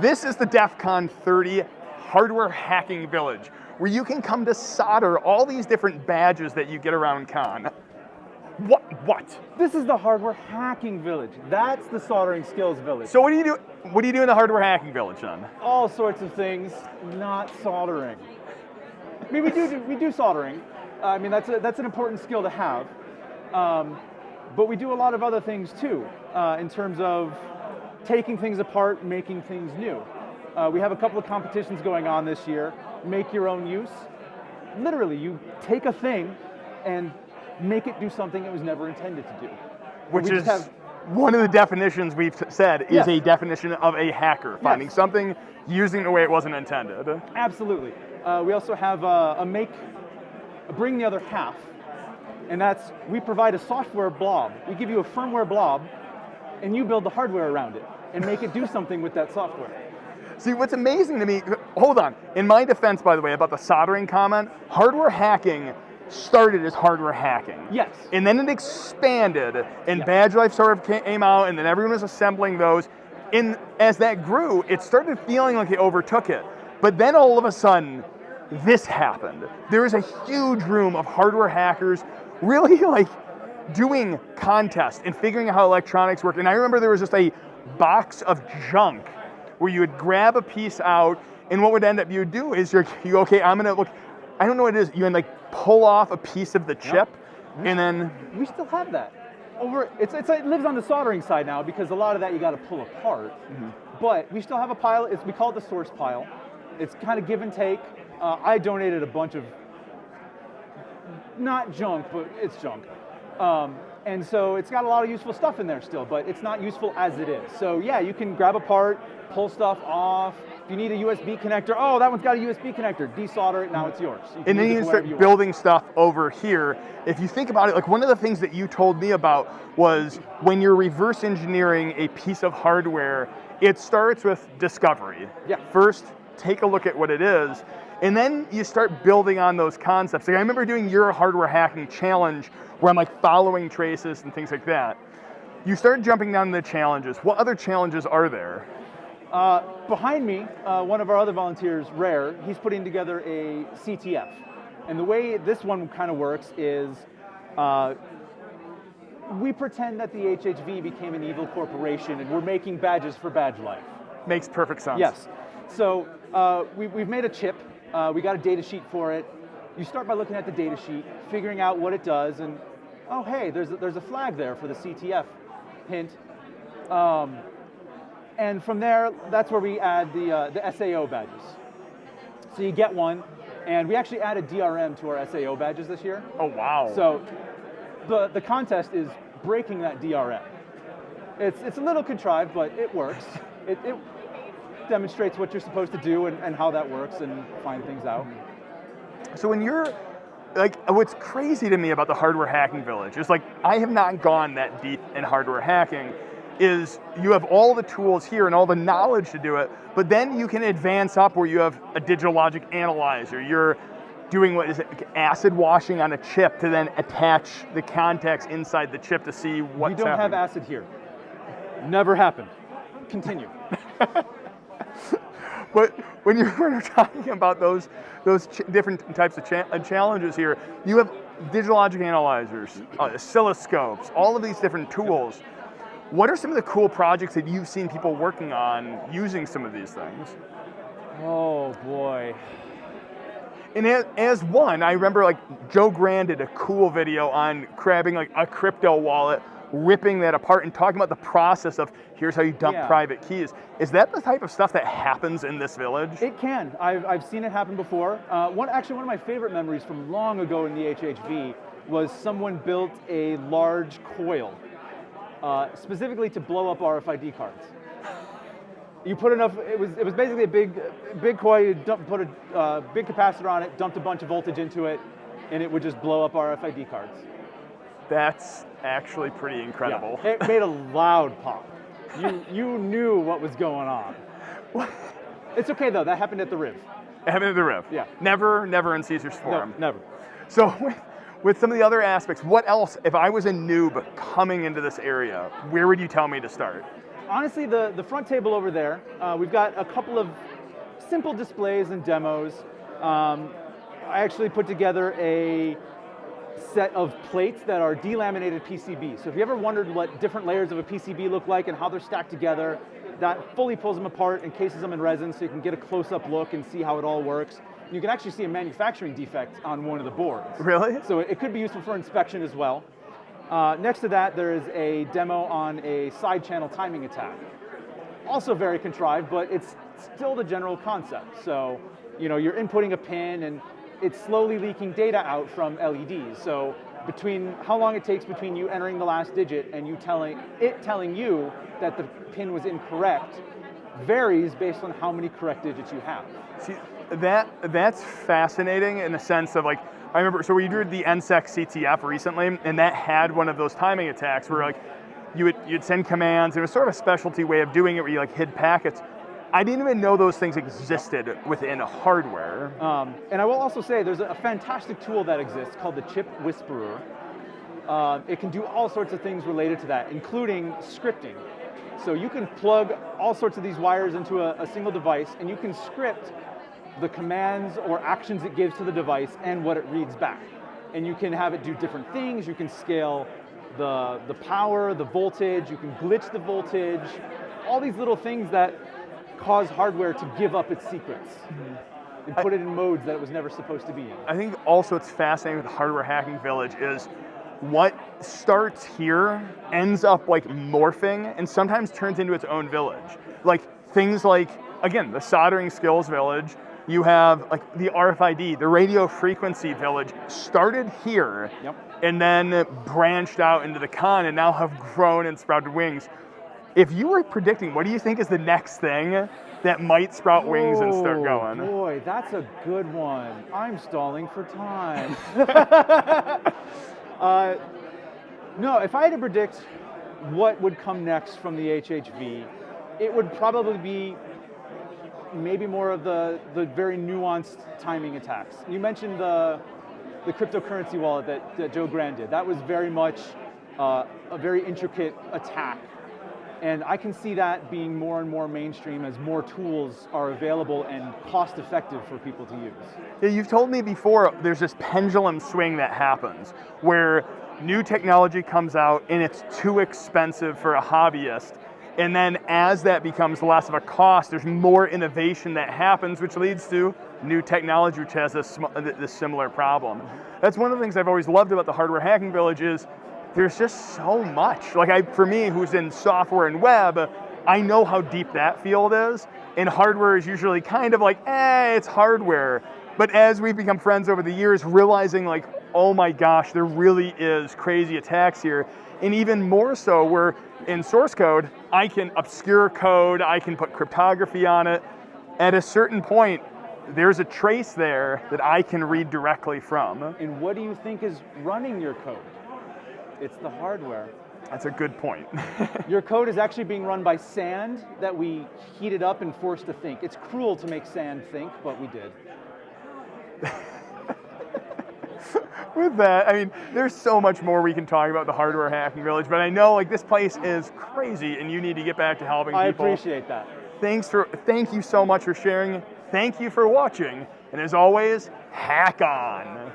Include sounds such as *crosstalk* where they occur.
This is the DEF CON 30 Hardware Hacking Village, where you can come to solder all these different badges that you get around con. What? What? This is the hardware hacking village. That's the soldering skills village. So what do you do? What do you do in the hardware hacking village then? All sorts of things, not soldering. I mean, we do, we do soldering. I mean, that's a, that's an important skill to have. Um, but we do a lot of other things too, uh, in terms of taking things apart, making things new. Uh, we have a couple of competitions going on this year. Make your own use. Literally, you take a thing and make it do something it was never intended to do. Which is have, one of the definitions we've said is a definition of a hacker, finding yes. something using it the way it wasn't intended. Absolutely. Uh, we also have a, a make, a bring the other half, and that's we provide a software blob. We give you a firmware blob, and you build the hardware around it and make it do something with that software. See, what's amazing to me, hold on, in my defense, by the way, about the soldering comment, hardware hacking started as hardware hacking. Yes. And then it expanded, and yes. Badge Life sort of came out, and then everyone was assembling those. And as that grew, it started feeling like it overtook it. But then all of a sudden, this happened. There is a huge room of hardware hackers really *laughs* like doing contests and figuring out how electronics work. And I remember there was just a box of junk where you would grab a piece out and what would end up you do is you're you okay, I'm gonna look, I don't know what it is, you can like pull off a piece of the chip yep. and then we still have that. Over it's, it's it lives on the soldering side now because a lot of that you gotta pull apart. Mm -hmm. But we still have a pile, it's, we call it the source pile. It's kind of give and take. Uh, I donated a bunch of not junk, but it's junk. Um, and so it's got a lot of useful stuff in there still, but it's not useful as it is. So yeah, you can grab a part, pull stuff off. If you need a USB connector, oh, that one's got a USB connector. Desolder it, now it's yours. You and then you can start you building stuff over here. If you think about it, like one of the things that you told me about was when you're reverse engineering a piece of hardware, it starts with discovery. Yeah. First, take a look at what it is, and then you start building on those concepts. Like I remember doing your hardware hacking challenge where I'm like following traces and things like that. You start jumping down the challenges. What other challenges are there? Uh, behind me, uh, one of our other volunteers, Rare, he's putting together a CTF. And the way this one kind of works is uh, we pretend that the HHV became an evil corporation and we're making badges for badge life. Makes perfect sense. Yes. So uh, we, have made a chip uh, we got a data sheet for it. You start by looking at the data sheet, figuring out what it does, and oh, hey, there's a, there's a flag there for the CTF, hint. Um, and from there, that's where we add the, uh, the SAO badges. So you get one, and we actually added DRM to our SAO badges this year. Oh, wow. So the, the contest is breaking that DRM. It's, it's a little contrived, but it works. It, it, demonstrates what you're supposed to do and, and how that works and find things out. So when you're, like, what's crazy to me about the hardware hacking village is like, I have not gone that deep in hardware hacking, is you have all the tools here and all the knowledge to do it, but then you can advance up where you have a digital logic analyzer, you're doing what is it, acid washing on a chip to then attach the contacts inside the chip to see what's We don't happening. have acid here. Never happened. Continue. *laughs* *laughs* but *laughs* when you're talking about those, those different types of cha uh, challenges here, you have digital logic analyzers, uh, oscilloscopes, all of these different tools. What are some of the cool projects that you've seen people working on using some of these things? Oh boy. And as one, I remember like Joe Grand did a cool video on grabbing like a crypto wallet ripping that apart and talking about the process of here's how you dump yeah. private keys. Is that the type of stuff that happens in this village? It can. I've, I've seen it happen before. Uh, one Actually, one of my favorite memories from long ago in the HHV was someone built a large coil uh, specifically to blow up RFID cards. You put enough, it was, it was basically a big, big coil, you dump, put a uh, big capacitor on it, dumped a bunch of voltage into it, and it would just blow up RFID cards. That's actually pretty incredible. Yeah, it made a *laughs* loud pop. You, you knew what was going on. It's okay though, that happened at the Riv. It happened at the Riv? Yeah. Never, never in Caesars Forum? No, never. So *laughs* with, with some of the other aspects, what else, if I was a noob coming into this area, where would you tell me to start? honestly, the, the front table over there, uh, we've got a couple of simple displays and demos. Um, I actually put together a set of plates that are delaminated PCB. So if you ever wondered what different layers of a PCB look like and how they're stacked together, that fully pulls them apart and cases them in resin so you can get a close-up look and see how it all works. You can actually see a manufacturing defect on one of the boards. Really? So it could be useful for inspection as well. Uh, next to that, there is a demo on a side channel timing attack. Also very contrived, but it's still the general concept. So, you know, you're inputting a pin and it's slowly leaking data out from LEDs. So between how long it takes between you entering the last digit and you telling it telling you that the pin was incorrect varies based on how many correct digits you have. See, that that's fascinating in the sense of like I remember so we did the NSEC CTF recently, and that had one of those timing attacks where like you would you'd send commands. It was sort of a specialty way of doing it where you like hid packets. I didn't even know those things existed within hardware. Um, and I will also say there's a fantastic tool that exists called the Chip Whisperer. Uh, it can do all sorts of things related to that, including scripting. So you can plug all sorts of these wires into a, a single device and you can script the commands or actions it gives to the device and what it reads back. And you can have it do different things. You can scale the, the power, the voltage, you can glitch the voltage, all these little things that cause hardware to give up its secrets mm-hmm. and put it in modes that it was never supposed to be in. I think also it's fascinating with the Hardware Hacking Village is what starts here ends up like morphing and sometimes turns into its own village. Like things like, again, the soldering skills village, you have like the RFID, the radio frequency village started here yep. and then branched out into the con and now have grown and sprouted wings. If you were predicting, what do you think is the next thing that might sprout wings and start going? Boy, that's a good one. I'm stalling for time. *laughs* uh, no, if I had to predict what would come next from the HHV, it would probably be maybe more of the, the very nuanced timing attacks. You mentioned the, the cryptocurrency wallet that, that Joe Grand did. That was very much uh, a very intricate attack and I can see that being more and more mainstream as more tools are available and cost effective for people to use. Yeah, you've told me before there's this pendulum swing that happens where new technology comes out and it's too expensive for a hobbyist. And then as that becomes less of a cost, there's more innovation that happens, which leads to new technology which has this, this similar problem. That's one of the things I've always loved about the Hardware Hacking Village is there's just so much. Like I, for me, who's in software and web, I know how deep that field is. And hardware is usually kind of like, eh, it's hardware. But as we've become friends over the years, realizing like, oh my gosh, there really is crazy attacks here. And even more so, where in source code, I can obscure code, I can put cryptography on it. At a certain point, there's a trace there that I can read directly from. And what do you think is running your code? It's the hardware. That's a good point. *laughs* Your code is actually being run by sand that we heated up and forced to think. It's cruel to make sand think, but we did. *laughs* With that, I mean, there's so much more we can talk about the hardware hacking village, but I know like this place is crazy and you need to get back to helping I people. I appreciate that. Thanks for thank you so much for sharing. Thank you for watching. And as always, hack on.